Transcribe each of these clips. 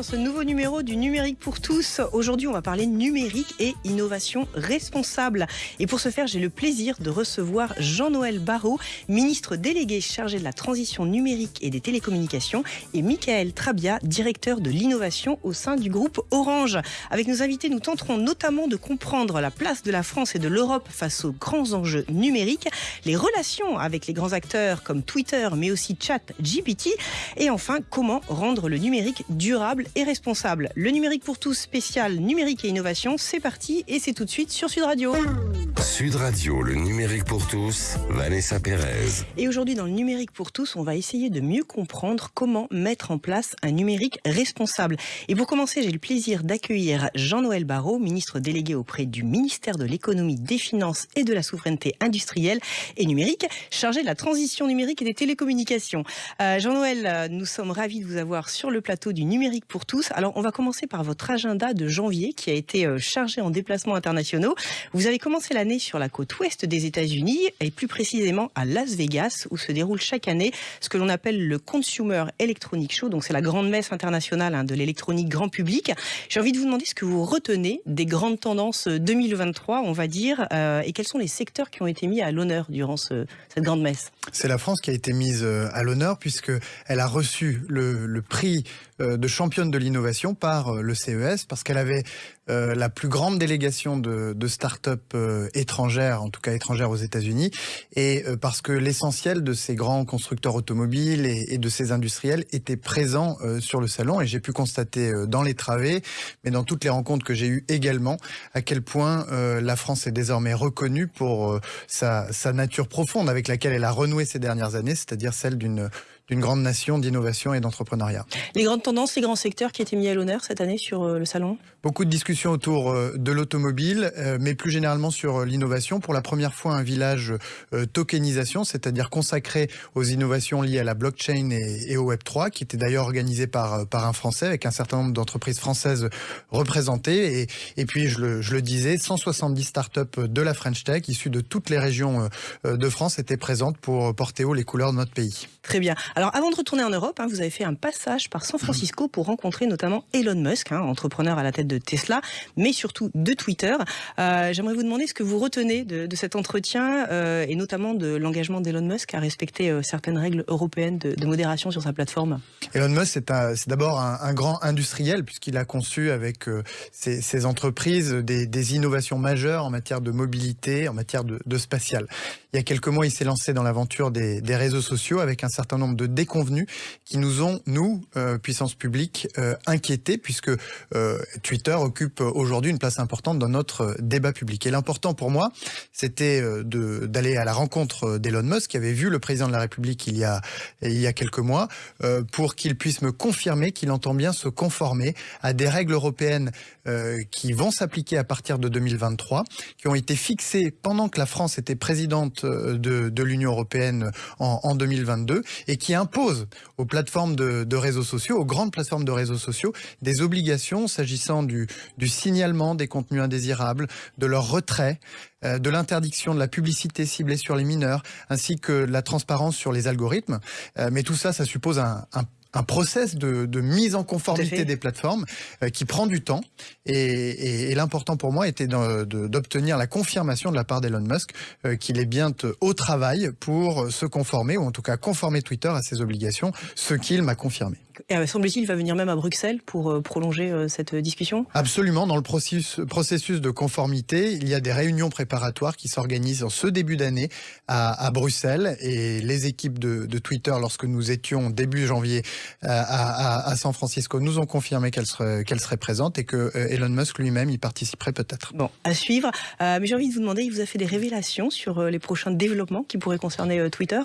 dans ce nouveau numéro du Numérique pour tous. Aujourd'hui, on va parler numérique et innovation responsable. Et pour ce faire, j'ai le plaisir de recevoir Jean-Noël Barrot, ministre délégué chargé de la transition numérique et des télécommunications, et Michael Trabia, directeur de l'innovation au sein du groupe Orange. Avec nos invités, nous tenterons notamment de comprendre la place de la France et de l'Europe face aux grands enjeux numériques, les relations avec les grands acteurs comme Twitter, mais aussi Chat, GPT, et enfin comment rendre le numérique durable et responsable. Le numérique pour tous spécial numérique et innovation, c'est parti et c'est tout de suite sur Sud Radio. Sud Radio, le numérique pour tous, Vanessa Pérez. Et aujourd'hui dans le numérique pour tous, on va essayer de mieux comprendre comment mettre en place un numérique responsable. Et pour commencer, j'ai le plaisir d'accueillir Jean-Noël Barrot, ministre délégué auprès du ministère de l'économie, des finances et de la souveraineté industrielle et numérique, chargé de la transition numérique et des télécommunications. Euh, Jean-Noël, euh, nous sommes ravis de vous avoir sur le plateau du numérique pour tous. Alors, on va commencer par votre agenda de janvier qui a été euh, chargé en déplacements internationaux. Vous avez commencé l'année sur la côte ouest des États-Unis et plus précisément à Las Vegas où se déroule chaque année ce que l'on appelle le Consumer Electronic Show. Donc, c'est la grande messe internationale hein, de l'électronique grand public. J'ai envie de vous demander ce que vous retenez des grandes tendances 2023, on va dire, euh, et quels sont les secteurs qui ont été mis à l'honneur durant ce, cette grande messe? C'est la France qui a été mise à l'honneur puisque elle a reçu le, le prix euh, de championne de l'innovation par euh, le CES parce qu'elle avait euh, la plus grande délégation de, de start-up étrangères, en tout cas étrangères aux États-Unis, et parce que l'essentiel de ces grands constructeurs automobiles et, de ces industriels était présent sur le salon. Et j'ai pu constater dans les travées, mais dans toutes les rencontres que j'ai eues également, à quel point la France est désormais reconnue pour sa nature profonde avec laquelle elle a renoué ces dernières années, c'est-à-dire celle d'une d'une grande nation d'innovation et d'entrepreneuriat. Les grandes tendances, les grands secteurs qui étaient mis à l'honneur cette année sur euh, le salon? Beaucoup de discussions autour euh, de l'automobile, euh, mais plus généralement sur l'innovation. Pour la première fois, un village tokenisation, c'est-à-dire consacré aux innovations liées à la blockchain et, au Web3, qui était d'ailleurs organisé par, par un Français, avec un certain nombre d'entreprises françaises représentées. Et, et puis, je le, je le disais, 170 startups de la French Tech, issues de toutes les régions de France, étaient présentes pour porter haut les couleurs de notre pays. Très bien. Alors avant de retourner en Europe, hein, vous avez fait un passage par San Francisco pour rencontrer notamment Elon Musk, hein, entrepreneur à la tête de Tesla, mais surtout de Twitter. Euh, J'aimerais vous demander ce que vous retenez de, de cet entretien euh, et notamment de l'engagement d'Elon Musk à respecter euh, certaines règles européennes de, de, modération sur sa plateforme. Elon Musk, c'est d'abord un, grand industriel puisqu'il a conçu avec ses, ses, entreprises des, innovations majeures en matière de mobilité, en matière de, de spatial. Il y a quelques mois, il s'est lancé dans l'aventure des, des réseaux sociaux avec un certain nombre de déconvenus qui nous ont, nous, euh, puissance publique, euh, inquiétés, puisque euh, Twitter occupe aujourd'hui une place importante dans notre débat public. Et l'important pour moi, c'était euh, d'aller à la rencontre d'Elon Musk, qui avait vu le président de la République il y a, il y a quelques mois, euh, pour qu'il puisse me confirmer qu'il entend bien se conformer à des règles européennes euh, qui vont s'appliquer à partir de 2023, qui ont été fixées pendant que la France était présidente de, de l'Union européenne en, en 2022 et qui impose aux plateformes de, réseaux sociaux, aux grandes plateformes de réseaux sociaux, des obligations s'agissant du, du, signalement des contenus indésirables, de leur retrait, euh, de l'interdiction de la publicité ciblée sur les mineurs, ainsi que la transparence sur les algorithmes. Euh, mais tout ça, ça suppose un un process de, de, mise en conformité des plateformes euh, qui prend du temps. Et, et, et l'important pour moi était d'obtenir la confirmation de la part d'Elon Musk euh, qu'il est bien au travail pour se conformer, ou en tout cas conformer Twitter à ses obligations, ce qu'il m'a confirmé. Et euh, semble-t-il, il va venir même à Bruxelles pour prolonger cette discussion? Absolument. Dans le processus, processus de conformité, il y a des réunions préparatoires qui s'organisent en ce début d'année à, à, Bruxelles. Et les équipes de, de, Twitter, lorsque nous étions début janvier à, à, San Francisco, nous ont confirmé qu'elle serait, présente et que Elon Musk lui-même y participerait peut-être. Bon, à suivre. Euh, mais j'ai envie de vous demander, il vous a fait des révélations sur les prochains développements qui pourraient concerner Twitter?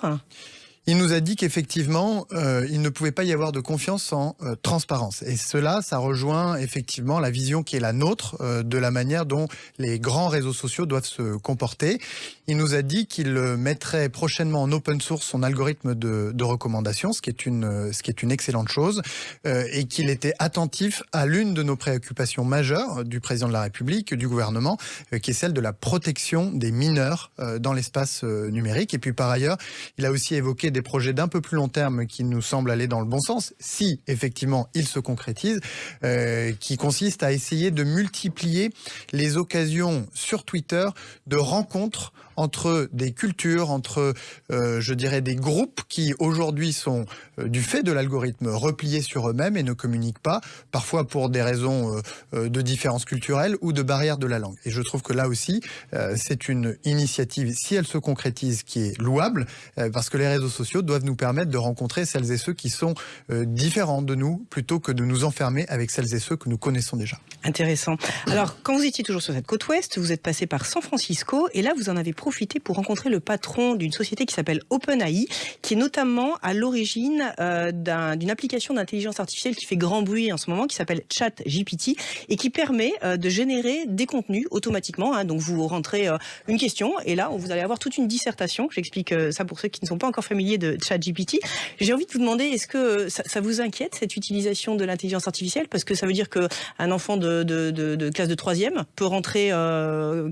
Il nous a dit qu'effectivement, euh, il ne pouvait pas y avoir de confiance sans euh, transparence. Et cela, ça rejoint effectivement la vision qui est la nôtre euh, de la manière dont les grands réseaux sociaux doivent se comporter. il nous a dit qu'il mettrait prochainement en open source son algorithme de, de recommandation, ce qui est une, ce qui est une excellente chose, et qu'il était attentif à l'une de nos préoccupations majeures du président de la République, du gouvernement, qui est celle de la protection des mineurs dans l'espace numérique. Et puis par ailleurs, il a aussi évoqué des projets d'un peu plus long terme qui nous semblent aller dans le bon sens, si effectivement ils se concrétisent, euh, qui consiste à essayer de multiplier les occasions sur Twitter de rencontres entre des cultures, entre, euh, je dirais, des groupes qui aujourd'hui sont, du fait de l'algorithme, repliés sur eux-mêmes et ne communiquent pas, parfois pour des raisons euh, euh de différences culturelles ou de barrières de la langue. Et je trouve que là aussi, euh, c'est une initiative, si elle se concrétise, qui est louable, euh, parce que les réseaux sociaux doivent nous permettre de rencontrer celles et ceux qui sont différents de nous, plutôt que de nous enfermer avec celles et ceux que nous connaissons déjà. Intéressant. Alors, quand vous étiez toujours sur cette côte ouest, vous êtes passé par San Francisco, et là, vous en avez profité pour rencontrer le patron d'une société qui s'appelle OpenAI, qui est notamment à l'origine euh, d'une un, application d'intelligence artificielle qui fait grand bruit en ce moment, qui s'appelle ChatGPT, et qui permet euh, de générer des contenus automatiquement. Hein. Donc vous rentrez euh, une question, et là vous allez avoir toute une dissertation. J'explique ça pour ceux qui ne sont pas encore familiers de ChatGPT. J'ai envie de vous demander, est-ce que ça, vous inquiète cette utilisation de l'intelligence artificielle? Parce que ça veut dire qu'un enfant de, de, de, classe de troisième peut rentrer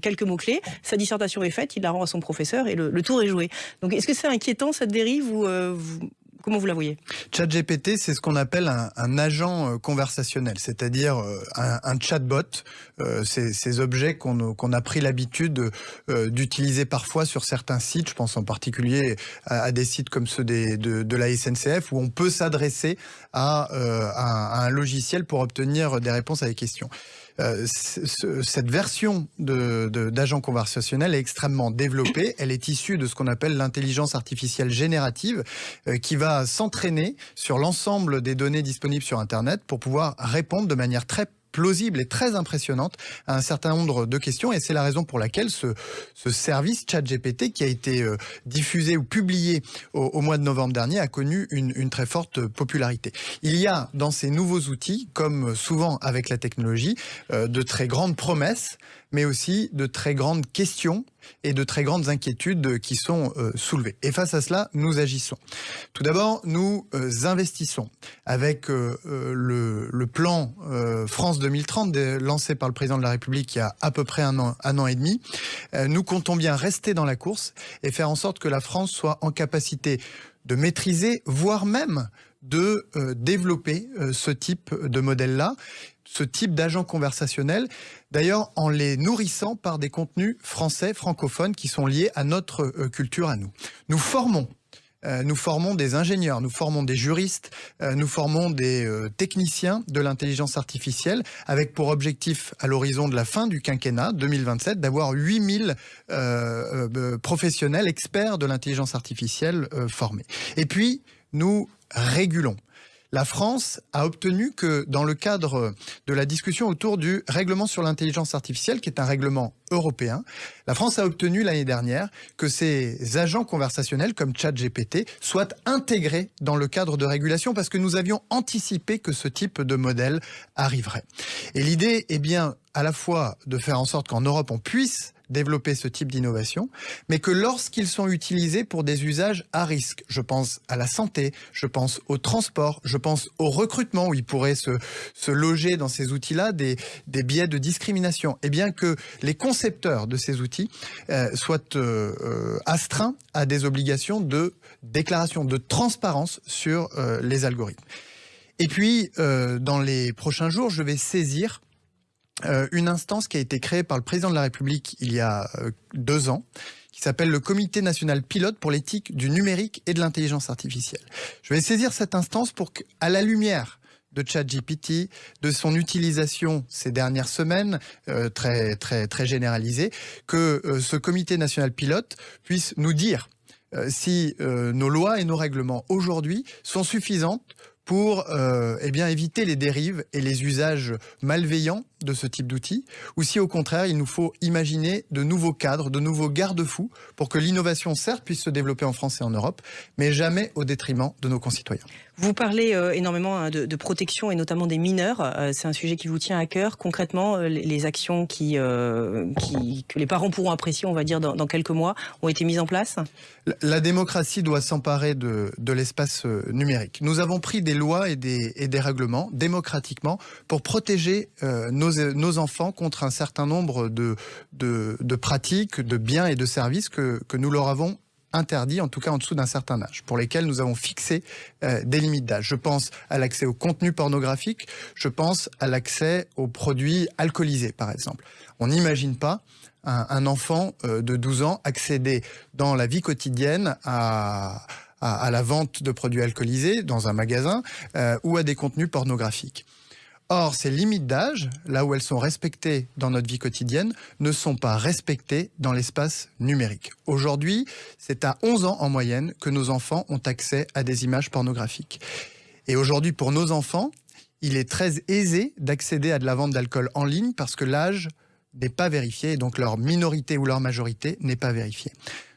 quelques mots-clés, sa dissertation est faite, il la rend à son professeur et le, le tour est joué. Donc est-ce que c'est inquiétant cette dérive ou vous, Comment vous la voyez? ChatGPT, c'est ce qu'on appelle un, agent conversationnel, c'est-à-dire un, un, chatbot. Euh, ces, objets qu'on qu a pris l'habitude euh, d'utiliser parfois sur certains sites. Je pense en particulier à, des sites comme ceux de, la SNCF où on peut s'adresser euh, à, un logiciel pour obtenir des réponses à des questions. Euh, ce, cette version d'agent conversationnel est extrêmement développée. Elle est issue de ce qu'on appelle l'intelligence artificielle générative, euh, qui va s'entraîner sur l'ensemble des données disponibles sur Internet pour pouvoir répondre de manière très plausible et très impressionnante à un certain nombre de questions et c'est la raison pour laquelle ce, ce service ChatGPT qui a été euh, diffusé ou publié au, mois de novembre dernier a connu une, une, très forte popularité. Il y a dans ces nouveaux outils, comme souvent avec la technologie, euh, de très grandes promesses, mais aussi de très grandes questions et de très grandes inquiétudes qui sont euh, soulevées. Et face à cela, nous agissons. Tout d'abord, nous euh, investissons avec euh, le, plan France 2030 lancé par le président de la République il y a à peu près un an, et demi. nous comptons bien rester dans la course et faire en sorte que la France soit en capacité de maîtriser, voire même de développer ce type de modèle-là, ce type d'agents conversationnels, d'ailleurs en les nourrissant par des contenus français, francophones, qui sont liés à notre euh, culture à nous. Nous formons nous formons des ingénieurs, nous formons des juristes, nous formons des techniciens de l'intelligence artificielle, avec pour objectif, à l'horizon de la fin du quinquennat 2027, d'avoir 8000 euh, professionnels experts de l'intelligence artificielle euh, formés. Et puis, nous régulons. La France a obtenu que dans le cadre de la discussion autour du règlement sur l'intelligence artificielle, qui est un règlement européen, la France a obtenu l'année dernière que ces agents conversationnels comme ChatGPT soient intégrés dans le cadre de régulation parce que nous avions anticipé que ce type de modèle arriverait. Et l'idée est bien à la fois de faire en sorte qu'en Europe on puisse développer ce type d'innovation, mais que lorsqu'ils sont utilisés pour des usages à risque, je pense à la santé, je pense au transport, je pense au recrutement où ils pourraient se, loger dans ces outils-là des, biais de discrimination, et bien que les concepteurs de ces outils euh, soient euh, astreints à des obligations de déclaration, de transparence sur euh, les algorithmes. Et puis, euh, dans les prochains jours, je vais saisir euh, une instance qui a été créée par le président de la République il y a euh, deux ans, qui s'appelle le Comité national pilote pour l'éthique du numérique et de l'intelligence artificielle. Je vais saisir cette instance pour qu'à la lumière de ChatGPT, de son utilisation ces dernières semaines, euh, très, très, très généralisée, que euh, ce comité national pilote puisse nous dire euh, si nos lois et nos règlements aujourd'hui sont suffisantes pour euh, eh bien, éviter les dérives et les usages malveillants de ce type d'outils ou si au contraire il nous faut imaginer de nouveaux cadres, de nouveaux garde-fous pour que l'innovation certes puisse se développer en France et en Europe, mais jamais au détriment de nos concitoyens. Vous parlez euh, énormément hein, de, protection et notamment des mineurs. Euh, c'est un sujet qui vous tient à cœur. Concrètement, euh, les actions qui, que les parents pourront apprécier, on va dire, dans, quelques mois, ont été mises en place? La démocratie doit s'emparer de, l'espace numérique. Nous avons pris des lois et des, règlements démocratiquement pour protéger nos, enfants contre un certain nombre de, pratiques, de biens et de services que, nous leur avons interdits, en tout cas en dessous d'un certain âge, pour lesquels nous avons fixé euh, des limites d'âge. Je pense à l'accès au contenu pornographique, je pense à l'accès aux produits alcoolisés, par exemple. On n'imagine pas un, enfant euh, de 12 ans accéder dans la vie quotidienne à, à, la vente de produits alcoolisés dans un magasin euh, ou à des contenus pornographiques. Or, ces limites d'âge, là où elles sont respectées dans notre vie quotidienne, ne sont pas respectées dans l'espace numérique. Aujourd'hui, c'est à 11 ans en moyenne que nos enfants ont accès à des images pornographiques. Et aujourd'hui, pour nos enfants, il est très aisé d'accéder à de la vente d'alcool en ligne parce que l'âge n'est pas vérifié et donc leur minorité ou leur majorité n'est pas vérifiée.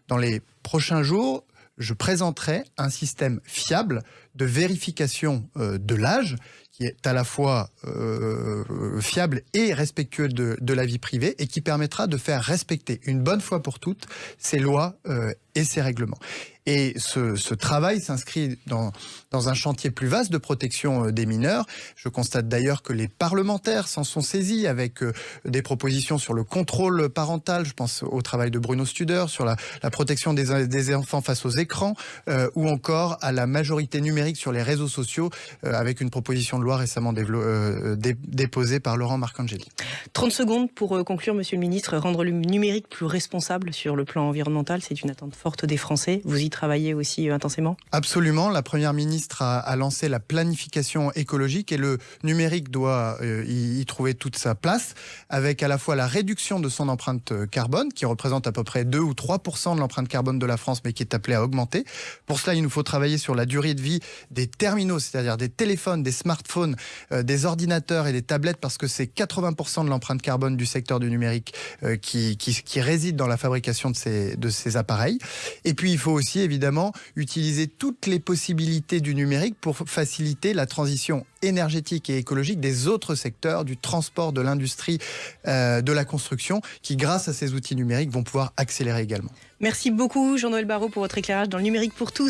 Dans les prochains jours, je présenterai un système fiable de vérification euh, de l'âge qui est à la fois euh, fiable et respectueux de, la vie privée et qui permettra de faire respecter une bonne fois pour toutes ces lois euh, et ces règlements. Et ce, travail s'inscrit dans, dans un chantier plus vaste de protection euh, des mineurs. Je constate d'ailleurs que les parlementaires s'en sont saisis avec des propositions sur le contrôle parental. Je pense au travail de Bruno Studer, sur la, protection des, enfants face aux écrans, ou encore à la majorité numérique sur les réseaux sociaux, avec une proposition de loi récemment déposée par Laurent Marcangeli. 30 secondes pour conclure, Monsieur le Ministre. Rendre le numérique plus responsable sur le plan environnemental, c'est une attente forte des Français. Vous y travailler aussi euh, intensément? Absolument. La Première ministre a, lancé la planification écologique et le numérique doit euh, y, trouver toute sa place, avec à la fois la réduction de son empreinte euh, carbone, qui représente à peu près 2 ou 3% de l'empreinte carbone de la France, mais qui est appelée à augmenter. Pour cela, il nous faut travailler sur la durée de vie des terminaux, c'est-à-dire des téléphones, des smartphones, des ordinateurs et des tablettes, parce que c'est 80 de l'empreinte carbone du secteur du numérique qui, qui, réside dans la fabrication de ces, de ces appareils. Et puis, il faut aussi évidemment utiliser toutes les possibilités du numérique pour faciliter la transition énergétique et écologique des autres secteurs, du transport, de l'industrie, euh, de la construction, qui grâce à ces outils numériques vont pouvoir accélérer également. Merci beaucoup Jean-Noël Barraud pour votre éclairage dans le numérique pour tous.